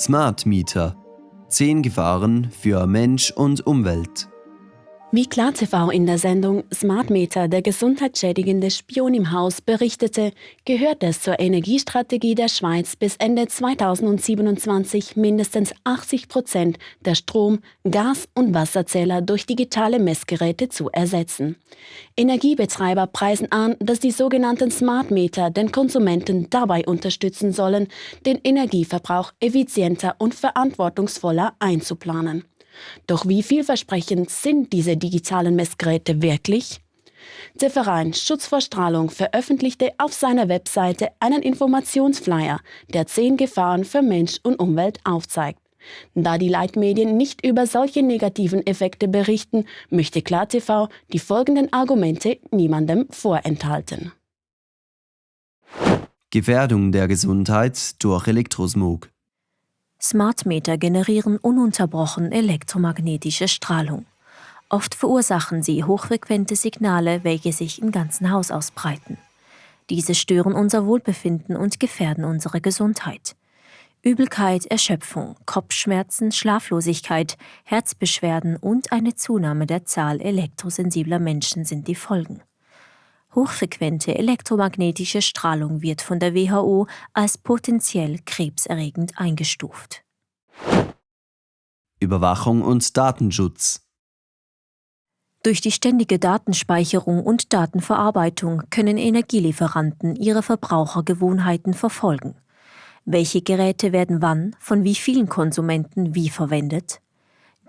Smart Meter. 10 Gefahren für Mensch und Umwelt. Wie KlarTV in der Sendung Smart Meter, der gesundheitsschädigende Spion im Haus, berichtete, gehört es zur Energiestrategie der Schweiz bis Ende 2027 mindestens 80 Prozent der Strom-, Gas- und Wasserzähler durch digitale Messgeräte zu ersetzen. Energiebetreiber preisen an, dass die sogenannten Smart Meter den Konsumenten dabei unterstützen sollen, den Energieverbrauch effizienter und verantwortungsvoller einzuplanen. Doch wie vielversprechend sind diese digitalen Messgeräte wirklich? Der Verein Schutz vor Strahlung veröffentlichte auf seiner Webseite einen Informationsflyer, der zehn Gefahren für Mensch und Umwelt aufzeigt. Da die Leitmedien nicht über solche negativen Effekte berichten, möchte KlarTV die folgenden Argumente niemandem vorenthalten. Gefährdung der Gesundheit durch Elektrosmog. Smartmeter generieren ununterbrochen elektromagnetische Strahlung. Oft verursachen sie hochfrequente Signale, welche sich im ganzen Haus ausbreiten. Diese stören unser Wohlbefinden und gefährden unsere Gesundheit. Übelkeit, Erschöpfung, Kopfschmerzen, Schlaflosigkeit, Herzbeschwerden und eine Zunahme der Zahl elektrosensibler Menschen sind die Folgen. Hochfrequente elektromagnetische Strahlung wird von der WHO als potenziell krebserregend eingestuft. Überwachung und Datenschutz. Durch die ständige Datenspeicherung und Datenverarbeitung können Energielieferanten ihre Verbrauchergewohnheiten verfolgen. Welche Geräte werden wann von wie vielen Konsumenten wie verwendet?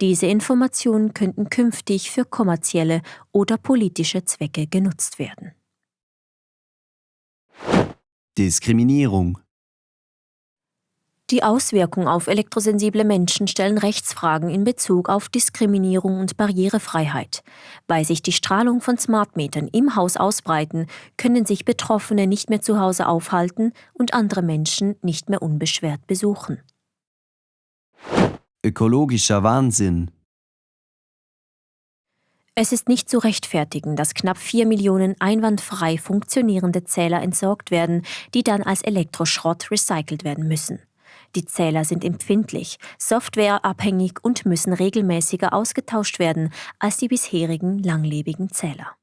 Diese Informationen könnten künftig für kommerzielle oder politische Zwecke genutzt werden. Diskriminierung Die Auswirkungen auf elektrosensible Menschen stellen Rechtsfragen in Bezug auf Diskriminierung und Barrierefreiheit. Weil sich die Strahlung von Smartmetern im Haus ausbreiten, können sich Betroffene nicht mehr zu Hause aufhalten und andere Menschen nicht mehr unbeschwert besuchen ökologischer Wahnsinn. Es ist nicht zu rechtfertigen, dass knapp 4 Millionen einwandfrei funktionierende Zähler entsorgt werden, die dann als Elektroschrott recycelt werden müssen. Die Zähler sind empfindlich, softwareabhängig und müssen regelmäßiger ausgetauscht werden als die bisherigen langlebigen Zähler.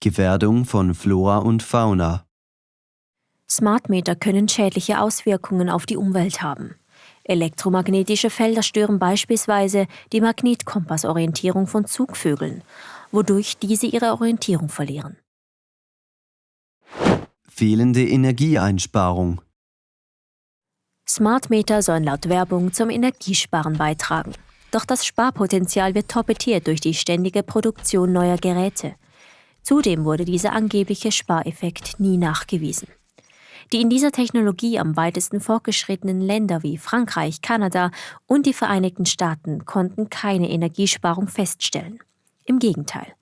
Gefährdung von Flora und Fauna. Smartmeter können schädliche Auswirkungen auf die Umwelt haben. Elektromagnetische Felder stören beispielsweise die Magnetkompassorientierung von Zugvögeln, wodurch diese ihre Orientierung verlieren. Fehlende Energieeinsparung. Smartmeter sollen laut Werbung zum Energiesparen beitragen. Doch das Sparpotenzial wird torpediert durch die ständige Produktion neuer Geräte. Zudem wurde dieser angebliche Spareffekt nie nachgewiesen. Die in dieser Technologie am weitesten fortgeschrittenen Länder wie Frankreich, Kanada und die Vereinigten Staaten konnten keine Energiesparung feststellen. Im Gegenteil,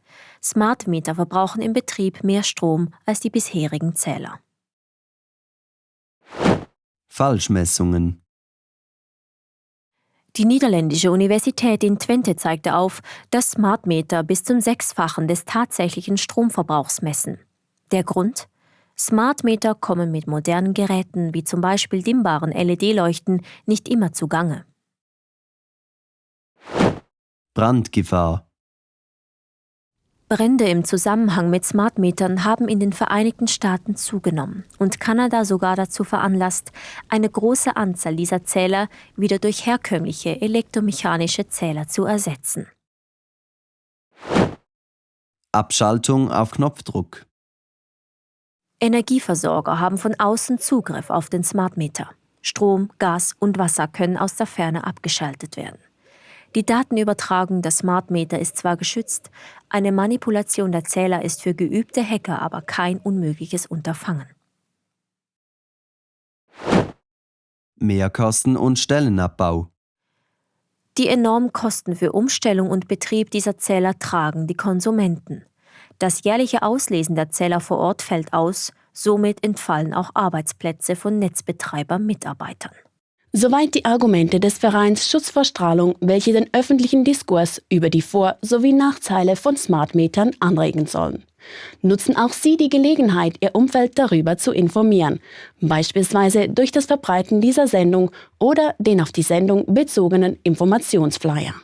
Smart Meter verbrauchen im Betrieb mehr Strom als die bisherigen Zähler. Falschmessungen die niederländische Universität in Twente zeigte auf, dass Smartmeter bis zum Sechsfachen des tatsächlichen Stromverbrauchs messen. Der Grund? Smartmeter kommen mit modernen Geräten wie zum Beispiel dimmbaren LED-Leuchten nicht immer zugange. Brandgefahr Brände im Zusammenhang mit Smartmetern haben in den Vereinigten Staaten zugenommen und Kanada sogar dazu veranlasst, eine große Anzahl dieser Zähler wieder durch herkömmliche elektromechanische Zähler zu ersetzen. Abschaltung auf Knopfdruck Energieversorger haben von außen Zugriff auf den Smartmeter. Strom, Gas und Wasser können aus der Ferne abgeschaltet werden. Die Datenübertragung der Smartmeter ist zwar geschützt, eine Manipulation der Zähler ist für geübte Hacker aber kein unmögliches Unterfangen. Mehrkosten und Stellenabbau Die enormen Kosten für Umstellung und Betrieb dieser Zähler tragen die Konsumenten. Das jährliche Auslesen der Zähler vor Ort fällt aus, somit entfallen auch Arbeitsplätze von Netzbetreiber-Mitarbeitern. Soweit die Argumente des Vereins Schutz vor Strahlung, welche den öffentlichen Diskurs über die Vor- sowie Nachteile von Smartmetern anregen sollen. Nutzen auch Sie die Gelegenheit, Ihr Umfeld darüber zu informieren, beispielsweise durch das Verbreiten dieser Sendung oder den auf die Sendung bezogenen Informationsflyer.